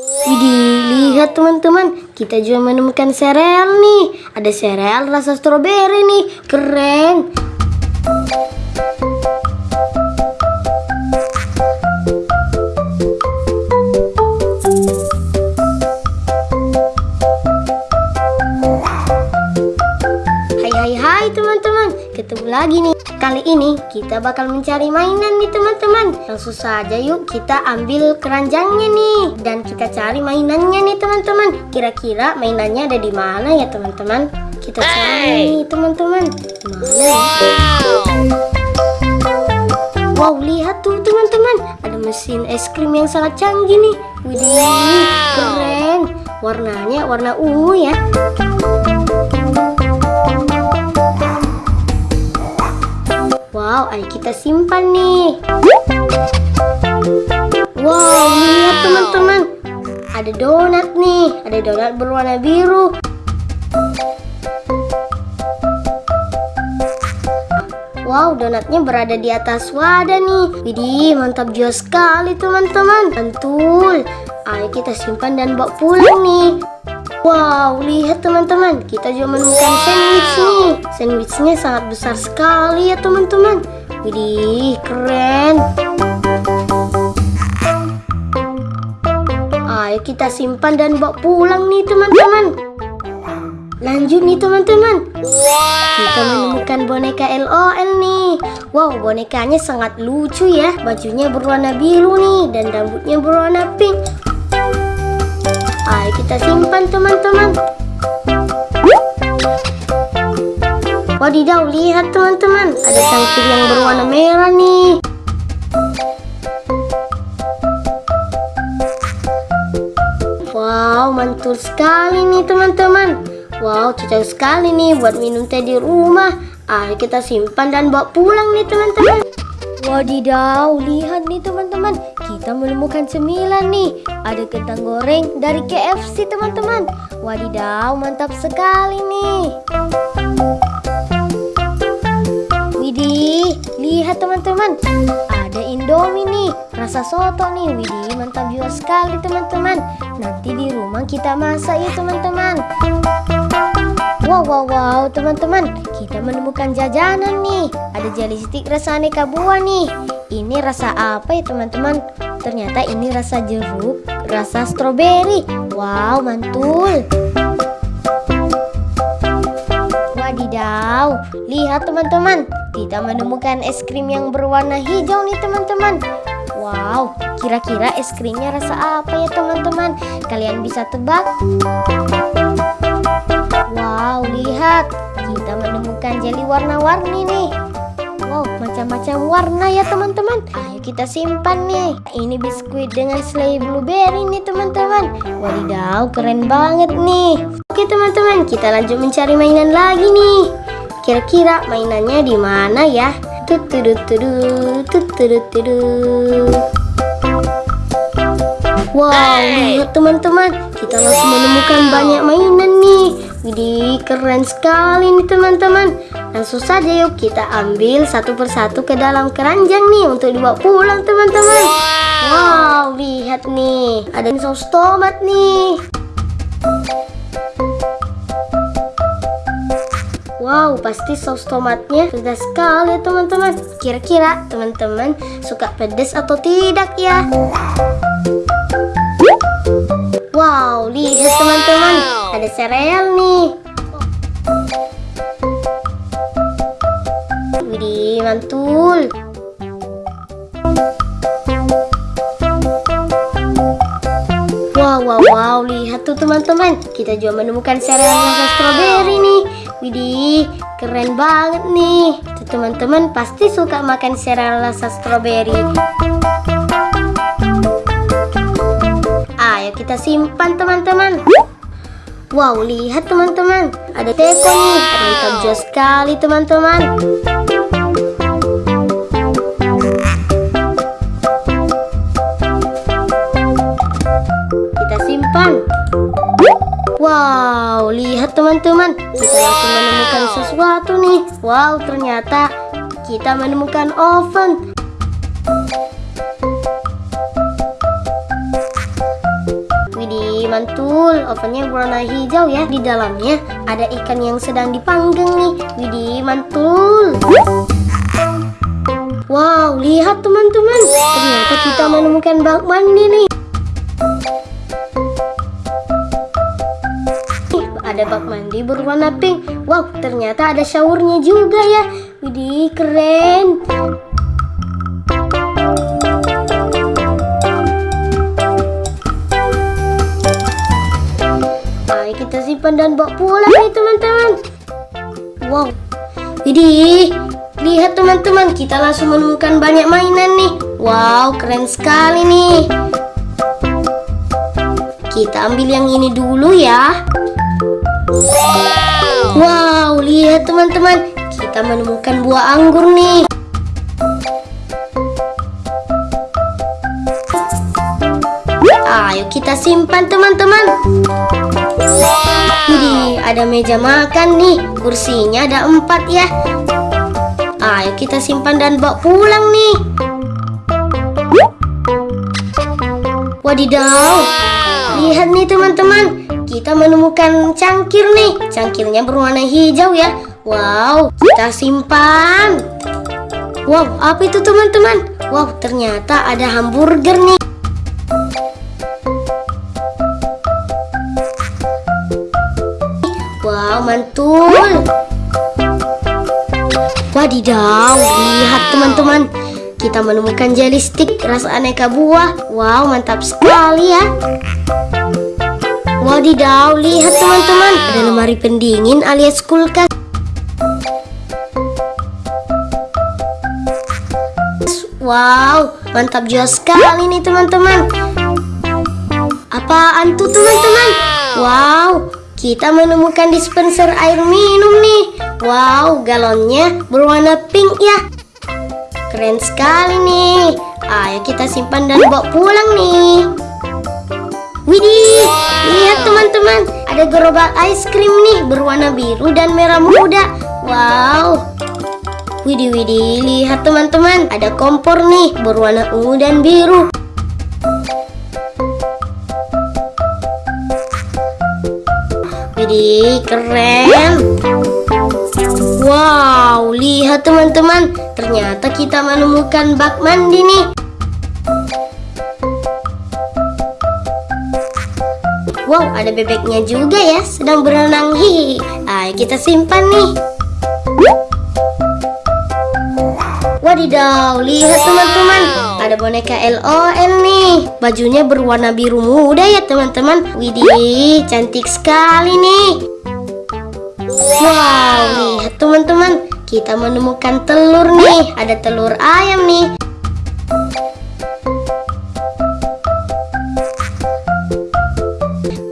Widih, lihat teman-teman, kita juga menemukan sereal nih. Ada sereal rasa stroberi nih, keren. Hai hai teman-teman, ketemu lagi nih. Kali ini kita bakal mencari mainan nih teman-teman. Langsung saja yuk kita ambil keranjangnya nih dan kita cari mainannya nih teman-teman. Kira-kira mainannya ada di mana ya teman-teman? Kita cari nih teman-teman. Ya? Wow, lihat tuh teman-teman, ada mesin es krim yang sangat canggih nih. Widih, keren. Warnanya warna ungu ya. Wow, ayo kita simpan nih. Wow, lihat teman-teman. Ada donat nih. Ada donat berwarna biru. Wow, donatnya berada di atas wadah nih. Widih, mantap juga sekali teman-teman. Mantul. Ayo kita simpan dan bawa pulang nih. Wow, lihat teman-teman, kita juga menemukan sandwich nih. Sandwichnya sangat besar sekali ya teman-teman. Widih, keren. Ayo kita simpan dan bawa pulang nih teman-teman. Lanjut nih teman-teman. Kita menemukan boneka LOL nih. Wow, bonekanya sangat lucu ya. Bajunya berwarna biru nih dan rambutnya berwarna pink. Ayo kita simpan teman-teman. Wadidaw, lihat teman-teman. Ada sangkir yang berwarna merah nih. Wow, mantul sekali nih teman-teman. Wow, cocok sekali nih buat minum teh di rumah. Ayo kita simpan dan bawa pulang nih teman-teman. Wadidaw, lihat nih teman-teman. Kita menemukan cemilan nih. Ada kentang goreng dari KFC teman-teman. Wadidaw, mantap sekali nih. Widih, lihat teman-teman. Ada Indomie nih, rasa soto nih. Widih, mantap juga sekali teman-teman. Nanti di rumah kita masak ya teman-teman. Wow, wow, wow, teman-teman, kita menemukan jajanan nih. Ada jelly stick rasa aneka buah nih. Ini rasa apa ya teman-teman? Ternyata ini rasa jeruk, rasa stroberi. Wow, mantul. Wadidaw, lihat teman-teman, kita menemukan es krim yang berwarna hijau nih teman-teman. Wow, kira-kira es krimnya rasa apa ya teman-teman? Kalian bisa tebak? Menemukan jelly warna-warni nih. Wow, macam-macam warna ya teman-teman. Ayo kita simpan nih. Ini biskuit dengan selai blueberry nih teman-teman. Wadidaw, keren banget nih. Oke teman-teman, kita lanjut mencari mainan lagi nih. Kira-kira mainannya di mana ya? Wow, lihat teman-teman, kita langsung menemukan banyak mainan. Widih, keren sekali nih teman-teman. Langsung saja yuk kita ambil satu persatu ke dalam keranjang nih untuk dibawa pulang teman-teman. Wow, lihat nih, ada saus tomat nih. Wow, pasti saus tomatnya pedas sekali teman-teman. Kira-kira teman-teman suka pedas atau tidak ya? Wow, lihat teman-teman, ada sereal nih. Widih, mantul. Wow, wow, wow, lihat tuh teman-teman. Kita juga menemukan sereal rasa stroberi nih. Widih, keren banget nih. Tuh teman-teman pasti suka makan sereal rasa stroberi. Ayo kita simpan teman-teman. Wow, lihat teman-teman. Ada teko nih. Mantap jauh sekali teman-teman. Kita simpan. Wow, lihat teman-teman. Kita langsung menemukan sesuatu nih. Wow, ternyata kita menemukan oven. Mantul, ovennya berwarna hijau ya. Di dalamnya ada ikan yang sedang dipanggang nih. Widih mantul. Wow, lihat teman-teman. Ternyata kita menemukan bak mandi nih. Ada bak mandi berwarna pink. Wow, ternyata ada showernya juga ya. Widih, keren. Ayo kita simpan dan bawa pulang nih teman-teman. Wow, Widih, lihat teman-teman, kita langsung menemukan banyak mainan nih. Wow, keren sekali nih. Kita ambil yang ini dulu ya. Wow, lihat teman-teman, kita menemukan buah anggur nih. Ayo kita simpan teman-teman. Widih, ada meja makan nih. Kursinya ada empat ya. Ayo kita simpan dan bawa pulang nih. Wadidaw. Lihat nih teman-teman. Kita menemukan cangkir nih. Cangkirnya berwarna hijau ya. Wow, kita simpan. Wow, apa itu teman-teman? Wow, ternyata ada hamburger nih. Wow, mantul. Wadidaw, lihat teman-teman. Kita menemukan jelly stick rasa aneka buah. Wow, mantap sekali ya. Wadidaw, lihat teman-teman. Ada lemari pendingin alias kulkas. Wow, mantap juga sekali nih teman-teman. Apaan tuh teman-teman? Wow, kita menemukan dispenser air minum nih. Wow, galonnya berwarna pink ya. Keren sekali nih. Ayo kita simpan dan bawa pulang nih. Widih, lihat teman-teman, ada gerobak es krim nih berwarna biru dan merah muda. Wow. Widih, widih, lihat teman-teman, ada kompor nih berwarna ungu dan biru. Widih, keren. Wow, lihat teman-teman. Ternyata kita menemukan bak mandi nih. Wow, ada bebeknya juga ya, sedang berenang. Hihi. Ayo kita simpan nih. Wadidaw, lihat teman-teman, ada boneka LOL nih. Bajunya berwarna biru muda ya teman-teman. Widih, cantik sekali nih. Wow, lihat teman-teman, kita menemukan telur nih. Ada telur ayam nih.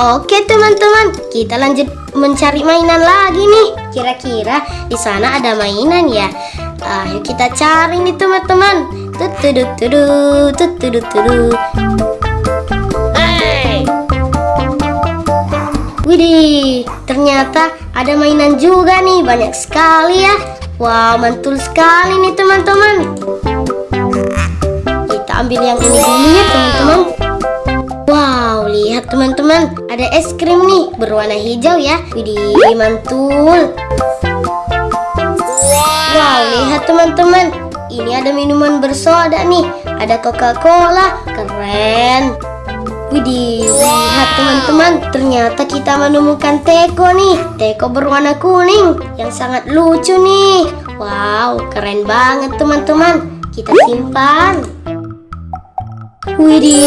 Oke teman-teman, kita lanjut mencari mainan lagi nih. Kira-kira di sana ada mainan ya? Ayo kita cari nih teman-teman. Tudut, tutudut tudut. Widih, ternyata ada mainan juga nih, banyak sekali ya. Wow, mantul sekali nih teman-teman. Kita ambil yang ini dulu ya teman-teman. Wow, lihat teman-teman, ada es krim nih berwarna hijau ya. Widih, mantul. Teman-teman, ini ada minuman bersoda nih. Ada Coca-Cola, keren. Widih, lihat teman-teman, ternyata kita menemukan teko nih. Teko berwarna kuning yang sangat lucu nih. Wow, keren banget teman-teman. Kita simpan. Widih,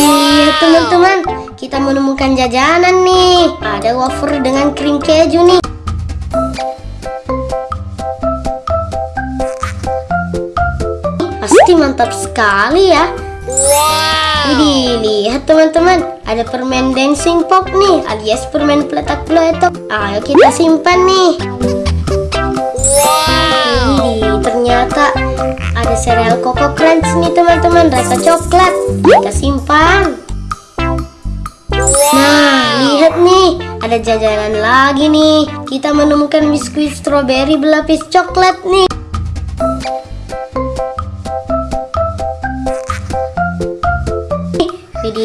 teman-teman, kita menemukan jajanan nih. Ada wafer dengan krim keju nih. Pasti mantap sekali ya. Widih, lihat teman-teman, ada permen dancing pop nih, alias permen peletak-peletok. Ayo kita simpan nih. Widih, ternyata ada sereal Coco Crunch nih teman-teman, rasa coklat. Kita simpan. Nah, lihat nih, ada jajanan lagi nih. Kita menemukan biskuit strawberry berlapis coklat nih.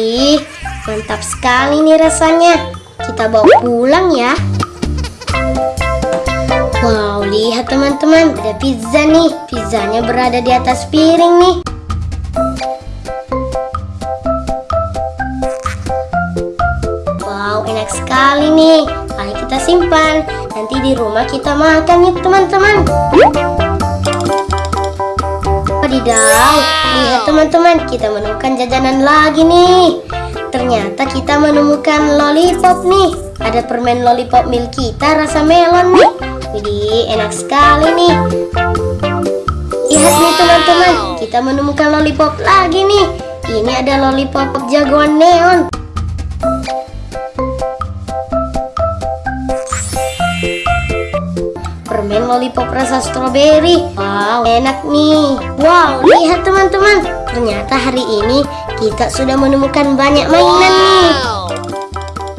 Widih, Mantap sekali nih rasanya. Kita bawa pulang ya. Wow, lihat teman-teman, ada pizza nih. Pizzanya berada di atas piring nih. Wow, enak sekali nih. Ayo kita simpan. Nanti di rumah kita makan nih teman-teman. Wadidaw, lihat teman-teman, kita menemukan jajanan lagi nih. Ternyata kita menemukan lollipop nih. Ada permen lollipop milk kita rasa melon nih. Widih, enak sekali nih. Lihat nih teman-teman, kita menemukan lollipop lagi nih. Ini ada lollipop jagoan neon. Lollipop rasa stroberi. Wow, enak nih. Wow, lihat teman-teman. Ternyata hari ini kita sudah menemukan banyak mainan nih.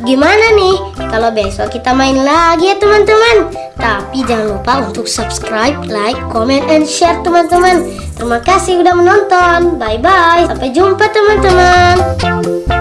Gimana nih? Kalau besok kita main lagi ya teman-teman. Tapi jangan lupa untuk subscribe, like, comment, and share teman-teman. Terima kasih sudah menonton. Bye-bye. Sampai jumpa teman-teman.